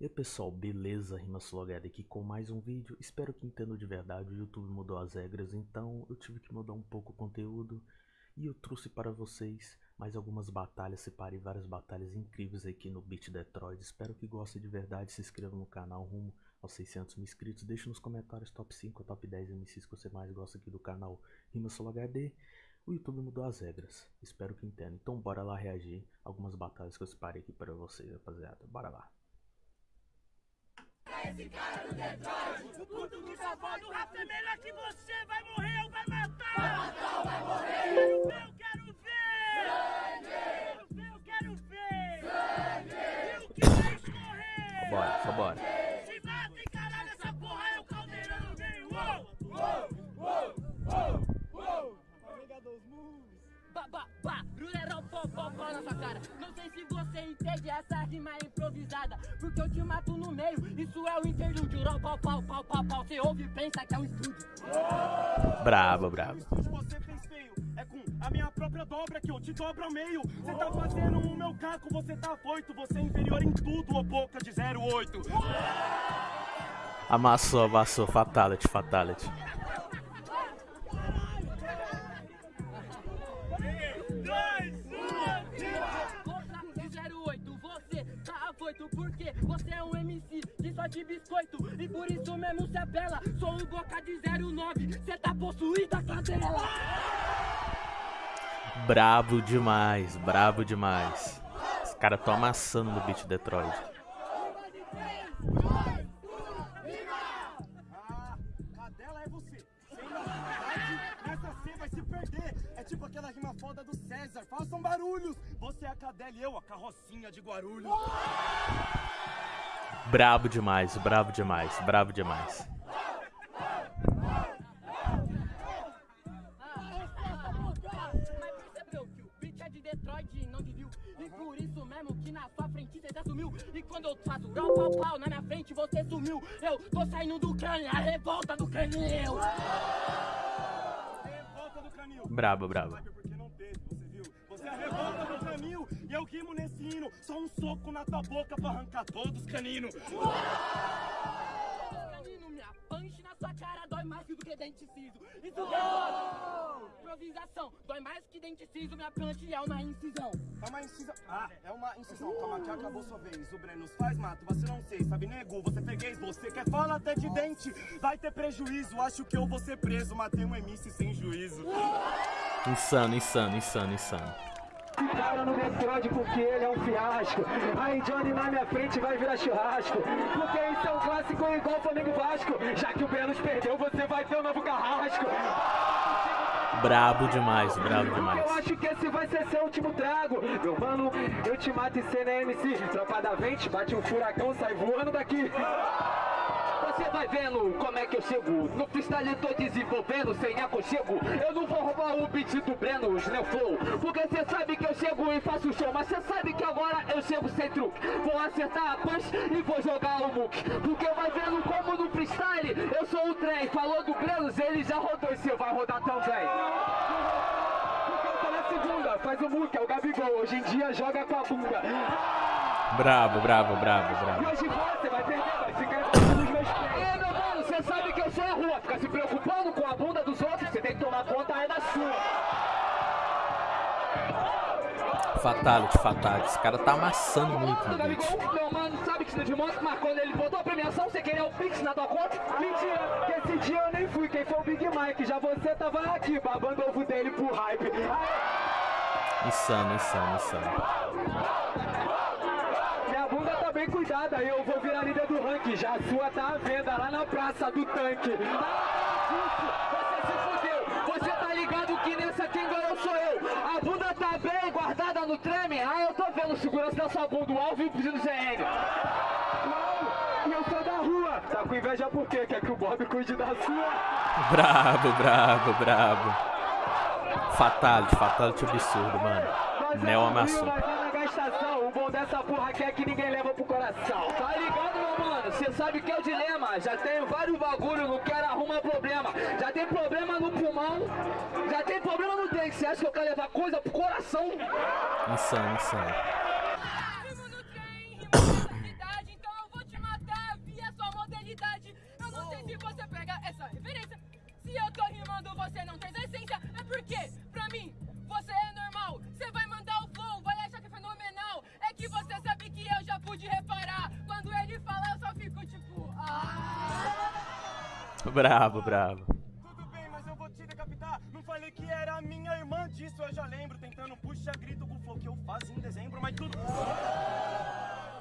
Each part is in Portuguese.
E aí pessoal, beleza? Rimaslogado aqui com mais um vídeo. Espero que entendam de verdade, o YouTube mudou as regras, então eu tive que mudar um pouco o conteúdo. E eu trouxe para vocês mais algumas batalhas, separei várias batalhas incríveis aqui no Beat Detroit. Espero que gostem de verdade, se inscrevam no canal rumo aos 600 mil inscritos. Deixe nos comentários top 5 ou top 10 MCs que você mais gosta aqui do canal Rimaslogado. O YouTube mudou as regras, espero que entendam. Então bora lá reagir algumas batalhas que eu separei aqui para vocês, rapaziada. Bora lá esse cara do Detroit. O puto que safado, o rap é melhor que você. Vai morrer ou vai matar? Vai matar ou vai morrer? Eu quero ver, eu quero ver. Sangue! Eu quero ver. Sangue! E o que vai escorrer? Bora, só bora. Se mata e caralho, essa porra é o caldeirão. Vem, uou, uou, uou, uou, uou. Amiga dos moves. Ba, pó na sua cara. Não sei se você entende essa rima improvisada. Porque eu te mato no meio, isso é o interlúdio. Ró, pau, pau, pau, pau, pau. Você ouve e pensa que é um estúdio. Brabo, brabo. Você fez feio, é com a minha própria dobra que eu te dobro ao meio. Você tá fazendo o meu caco, você tá afoito. Você é inferior em tudo, ô boca de 08. Amassou, amassou. Fatality, fatality. De biscoito E por isso mesmo cê apela Sou o Goka de 09, cê tá possuída cadela Brabo demais, brabo demais Os caras tão amassando no beat Detroit tipo aquela rima foda do César. Façam barulhos! Você é a cadela e eu a carrocinha de Guarulhos. Brabo demais, brabo demais, brabo demais. E por isso mesmo que na sua frente você já sumiu quando eu faço pau pau pau na minha frente você sumiu Eu tô saindo do crânio, a revolta do crânio Brabo, brabo. E eu rimo nesse hino. Só um soco na tua boca pra arrancar todos os caninos. Canino, minha punch na sua cara dói mais do que dente ciso. Isso é improvisação. Dói mais que dente ciso, minha punch é uma incisão. É uma incisão. Ah, é uma incisão. Calma que acabou sua vez. O Brenos faz mato, você não sei. Sabe, nego, você peguei. Você quer falar até de dente. Vai ter prejuízo. Acho que eu vou ser preso. Matei um MC sem juízo. Insano, insano, insano, insano. Cara no Detroit porque ele é um fiasco. Aí Johnny na minha frente vai virar churrasco. Porque isso é um clássico igual Flamengo Vasco. Já que o Brenos perdeu, você vai ter um novo carrasco. Brabo demais, brabo demais. Eu acho que esse vai ser seu último trago. Meu mano, eu te mato e cê é MC. Tropa da vente, bate um furacão, sai voando daqui. Você vai vendo como é que eu chego. No freestyle tô desenvolvendo sem aconchego. Eu não vou roubar o beat do Breno, os Neo Flow. Porque cê sabe que eu chego e faço show Mas cê sabe que agora eu chego sem truque. Vou acertar a punch e vou jogar o muque. Porque vai vendo como no freestyle eu sou o trem. Falou do Brenos, ele já rodou e cê vai rodar também. Eu faz o muque, é o Gabigol. Hoje em dia joga com a bunda. Bravo, bravo, bravo, bravo. Se preocupando com a bunda dos outros, você tem que tomar conta é da sua. Fatality, fatality. Esse cara tá amassando muito beat. Meu mano, sabe que de moto, mas quando ele botou a premiação, você queria o Pix na tua conta? Mentira, que esse dia eu nem fui. Quem foi o Big Mike? Já você tava aqui, babando ovo dele pro hype. Insano, insano, insano bem cuidada, eu vou virar líder do ranking. Já a sua tá à venda lá na praça do tanque. Você se fudeu, você tá ligado que nessa quem ganhou sou eu. A bunda tá bem guardada no treme. Ah, eu tô vendo segurança da sua bunda, o Alvin pedindo CN. E eu sou da rua. Tá com inveja por quê? Quer que o Bob cuide da sua? Brabo, brabo, brabo. Fatality, fatality absurdo, mano. Neo amassou estação, o bom dessa porra aqui é que ninguém leva pro coração. Tá ligado, meu mano? Cê sabe que é o dilema. Já tenho vários bagulho, não quero arrumar problema. Já tem problema no pulmão, já tem problema no dente. Cê acha que eu quero levar coisa pro coração? Insano, insano. Então eu vou te matar via sua modernidade. Eu não sei se você pega essa referência. Se eu tô rimando, você não tem essência. É porque, pra mim, Bravo, bravo. Tudo bem, mas eu vou te decapitar. Não falei que era minha irmã disso, eu já lembro. Tentando puxar grito com o flow que eu faço em dezembro, mas tudo.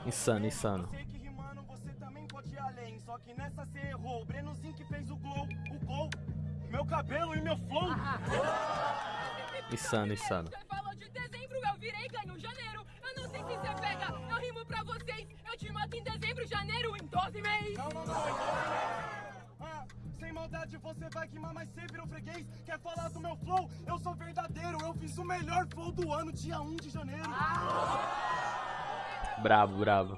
Insano, insano. Eu sei que rimando você também pode ir além. Só que nessa você errou. O Brenozinho que fez o gol, o gol. Meu cabelo e meu flow. Insano, insano. Você falou de dezembro, eu virei ganho janeiro. Eu não sei se você pega, eu rimo pra vocês. Eu te mato em dezembro, janeiro, em 12 meses. Não, não, não. Ah, sem maldade você vai queimar, mas você virou freguês. Quer falar do meu flow? Eu sou verdadeiro. Eu fiz o melhor flow do ano, dia 1 de janeiro. Bravo, bravo.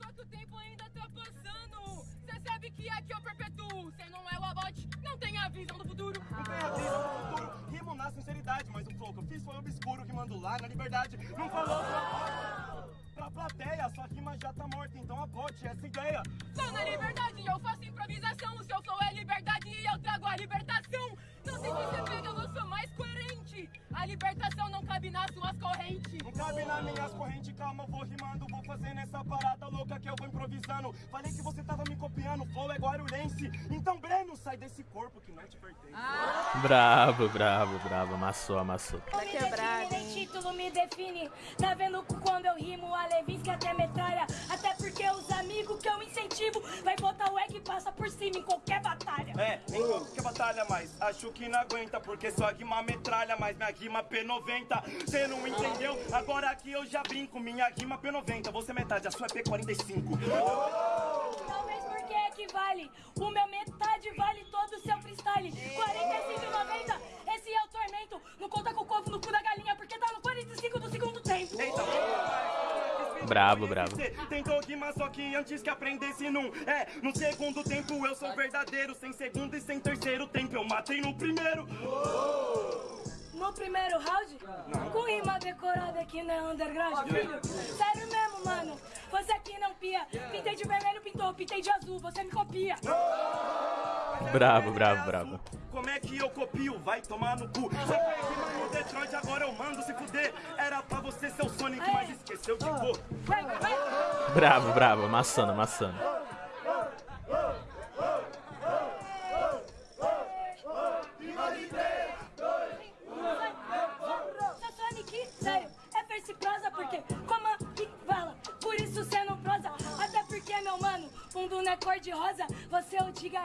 Só que o tempo ainda tá passando. Você sabe que aqui eu perpetuo. Você não é o abote, não tem a visão do futuro. Não tem a visão do futuro, rimo na sinceridade, mas o flow que eu fiz foi obscuro, lá na liberdade. Não falou pra, pra plateia, sua rima já tá morta, então abote essa ideia. Sou na liberdade, eu faço improvisação. O seu flow é a libertação. Não sei se você pega, eu sou mais coerente. A libertação não cabe nas suas correntes. Não cabe nas minhas correntes, calma, eu vou rimando, vou fazendo essa parada louca que eu vou improvisando. Falei que você tava me copiando, flow é guarulhense. Então, Breno, sai desse corpo que não te pertence. Bravo, bravo, bravo. Amassou, amassou. Tá quebrado, hein? título me define. Tá vendo quando eu rimo a Levinsky até metralha? Até porque os amigos que eu incentivo vai botar o egg e passa por cima em qualquer batalha. É, em qualquer batalha, mas acho que não aguenta, porque sua rima metralha, mas minha rima P90. Cê não entendeu? Agora aqui eu já brinco, minha rima P90. Você é metade, a sua é P45. Talvez Bravo, bravo. Você tentou rimar, só que antes que aprendesse num. É, no segundo tempo eu sou verdadeiro. Sem segundo e sem terceiro tempo eu matei no primeiro. No primeiro round, com rima decorada aqui na underground, filho. Sério mesmo, mano. Você aqui não pia. Pintei de vermelho, pintou. Pintei de azul, você me copia. Bravo, bravo, bravo. Como é que eu copio? Vai tomar no cu. No Detroit, agora eu mando se fuder. Era pra você ser o Sonic, mas esqueceu de cor. Bravo, bravo. Amassando, amassando.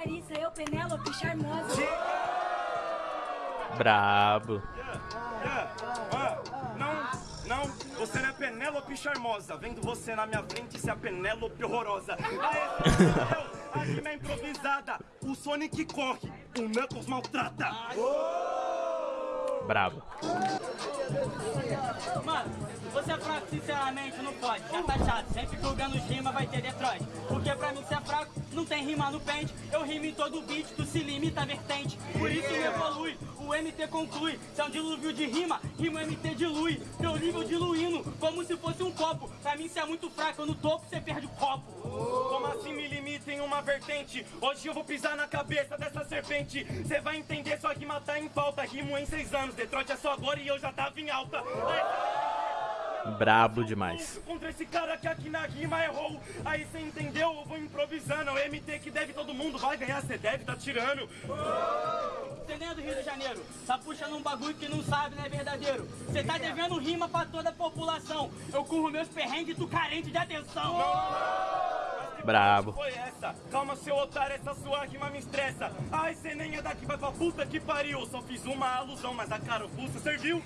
É Garissa, eu Penélope charmosa. Brabo. Yeah, ah, não, não, você não é Penélope charmosa. Vendo você na minha frente, se é a Penélope horrorosa. Aê, a rima é improvisada. O Sonic corre, o Knuckles maltrata. Bravo. Mano, você é fraco, sinceramente, não pode. Já tá chato, sempre julgando rima vai ter Detroit. Porque pra mim ser fraco, não tem rima no pente. Eu rimo em todo beat, tu se limita à vertente. Por isso me evolui, o MT conclui. Se é um dilúvio de rima, rima MT dilui. Teu nível diluindo, como se fosse um copo. Pra mim, cê é muito fraco, eu no topo, cê perde o copo. Como assim me limita em uma vertente? Hoje eu vou pisar na cabeça dessa serpente. Cê vai entender, sua rima tá em falta. Rimo em seis anos, Detroit é só agora e eu já tava em alta. Brabo demais. Contra esse cara que aqui na rima errou. Aí cê entendeu? Eu vou improvisando. É o MT que deve todo mundo vai ganhar, cê deve tá tirando. Você nem é do Rio de Janeiro, tá puxando um bagulho que não sabe, não é verdadeiro. Você tá devendo rima pra toda a população. Eu curro meus perrengues, tu carente de atenção. Brabo. Foi essa? Calma, seu otário, essa sua rima me estressa. Ai, cê nem é daqui, vai pra puta que pariu. Só fiz uma alusão, mas a carapuça serviu.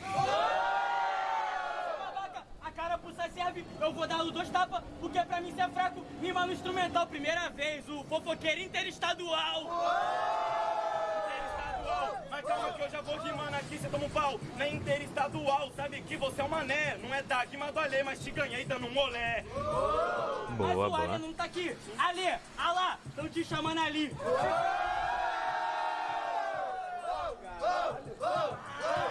A carapuça serve, eu vou dar os dois tapas, porque pra mim ser fraco, rima no instrumental. Primeira vez, o fofoqueiro interestadual. Mas calma que eu já vou rimando aqui, cê toma um pau. Na interestadual, sabe que você é um mané. Não é da rima do Alê, mas te ganhei dando um olé. Mas Boa, o Alê boa. não tá aqui. Alê, alá, tão te chamando ali.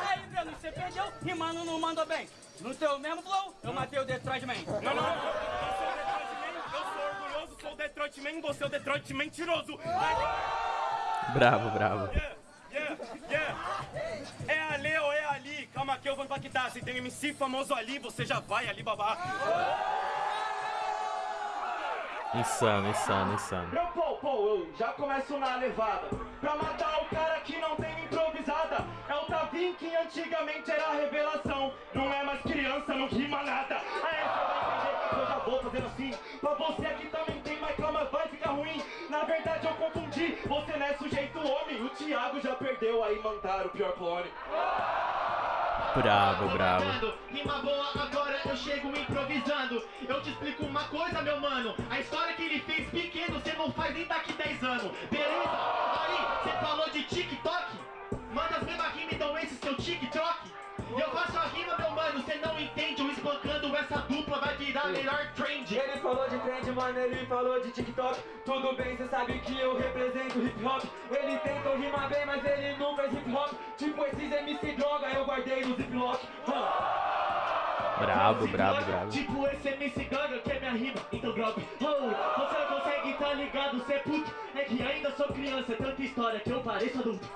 Aí, Breno, você perdeu, rimando não mandou bem. No teu mesmo flow, eu matei o Detroit Man. Não, não, não. Detroit Man, eu sou orgulhoso, sou o Detroit Man, você é o Detroit mentiroso. Bravo, bravo. Yeah, yeah. É ali ou é ali? Calma que eu vou impactar. Se tem MC famoso ali, você já vai ali babar. Insano, insano, insano. Eu, pô, pô, eu já começo na levada. Pra matar o cara que não tem improvisada. É o Tavim que antigamente era a revelação. Não é mais criança, não rima nada. Aí você vai entender que eu já vou fazendo assim. Pra você aqui também verdade eu confundi, você não é sujeito homem. O Thiago já perdeu, aí mandaram o pior clone. Bravo, bravo. Rima boa, agora eu chego improvisando. Eu te explico uma coisa, meu mano. A história que ele fez pequeno, você não faz nem daqui 10 anos. Beleza? Aí, você falou de TikTok? Manda as mesmas rimas, então esse seu TikTok. Eu faço a rima, meu mano, você não entende. Falou de trend, mano, ele falou de TikTok. Tudo bem, cê sabe que eu represento hip hop. Ele tentou rimar bem, mas ele não fez hip hop. Tipo esses MC droga, eu guardei no ziplock Brabo, brabo, brabo. Tipo esse MC Gaga que é minha rima, então drop oh, Você não consegue tá ligado, cê é puto. É que ainda sou criança, é tanta história que eu pareço adulto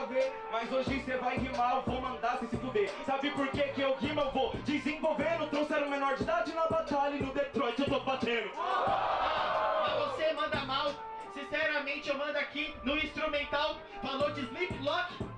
nada a ver, mas hoje você vai rimar, eu vou mandar você se fuder. Sabe por que que eu rimo? Eu vou desenvolvendo. Trouxeram menor de idade na batalha e no Detroit eu tô batendo. Mas você manda mal, sinceramente eu mando aqui no instrumental Falou de Sleep Lock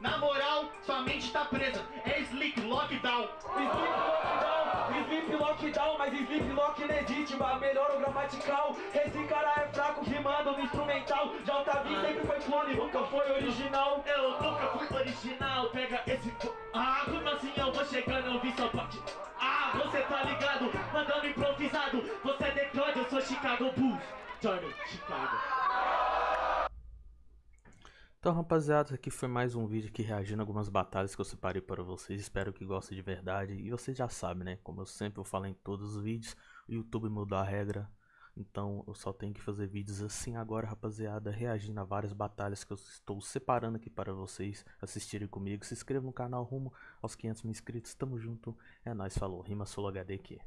na moral, sua mente tá presa, é Sleep Lockdown Sleep lockdown, sleep lockdown, mas sleep lock legítima, melhor o gramatical. Esse cara é fraco rimando no instrumental. Já o Tavi sempre foi clone, nunca foi original. Eu nunca fui original, pega esse. Ah, como assim eu vou chegando, eu vi sua parte. Ah, você tá ligado, mandando improvisado. Você é Detroit, eu sou Chicago Bulls. Johnny, Chicago. Então, rapaziada, aqui foi mais um vídeo aqui reagindo a algumas batalhas que eu separei para vocês. Espero que gostem de verdade. E vocês já sabem, né? Como eu sempre vou falar em todos os vídeos, o YouTube mudou a regra. Então, eu só tenho que fazer vídeos assim agora, rapaziada, reagindo a várias batalhas que eu estou separando aqui para vocês assistirem comigo. Se inscreva no canal rumo aos 500 mil inscritos. Tamo junto. É nóis, falou. Rima Solo HD aqui.